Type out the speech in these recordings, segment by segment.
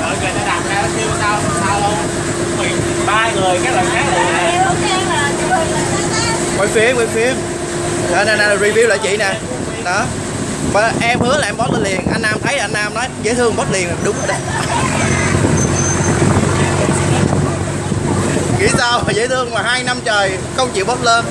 rồi người ta đặt ra nó kêu tao tao luôn Mày ba người cái lần khác là quay phim quay phim. Nè nè nè review lại chị nè. Đó. Và em hứa là em post lên liền. Anh nam thấy anh nam nói dễ thương post liền. Đúng rồi. Đó nghĩ sao mà dễ thương mà hai năm trời không chịu post lên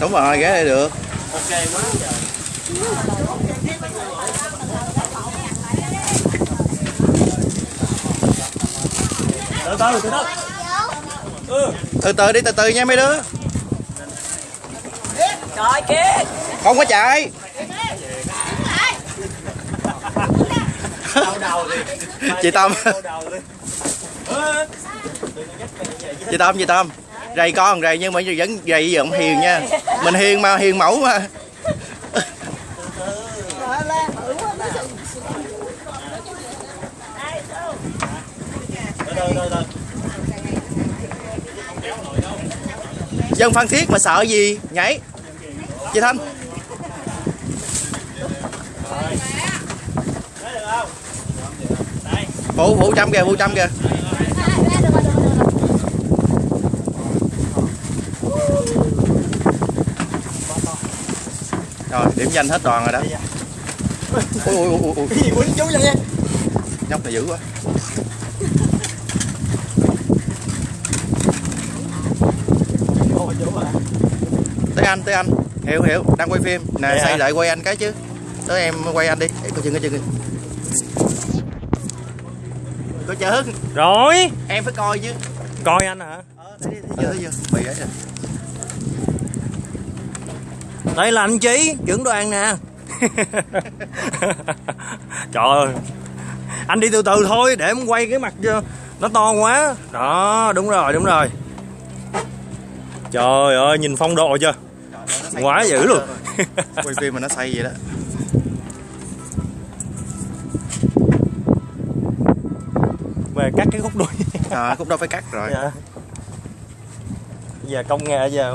đúng rồi ghé đây được. Ok quá trời từ từ từ từ. Ừ. Từ từ đi từ từ nha mấy đứa. Trời kia không có chạy. Chị tâm. Chị tâm chị tâm rầy con, rầy nhưng mà vẫn rầy vẫn hiền nha. Mình hiền mà, hiền mẫu mà. Dân phan thiết mà sợ gì? Nhảy. Chị thanh. Phụ phụ trăm kìa phụ trăm kìa. Rồi điểm danh hết đoàn rồi đó. Ui ui ui ui cái gì quýnh chú vậy? Nhóc này dữ quá. Ôi tới anh tới anh. Hiểu hiểu. Đang quay phim. Nè Dạ. xây lại quay anh cái chứ. Tới em quay anh đi. Để coi chừng coi chừng. Coi chừng. Rồi. Em phải coi chứ. Coi anh hả? Ờ thấy thấy chưa thấy chưa? Bị ấy rồi đây là anh chí trưởng đoàn nè. Trời ơi. Anh đi từ từ thôi để em quay cái mặt cho nó to quá. Đó đúng rồi đúng rồi. Trời ơi nhìn phong độ chưa? Quá dữ luôn. Quay phim mà nó xây vậy đó. Về cắt cái khúc đuôi. À, cũng đâu phải cắt rồi. Dạ. giờ công nghệ giờ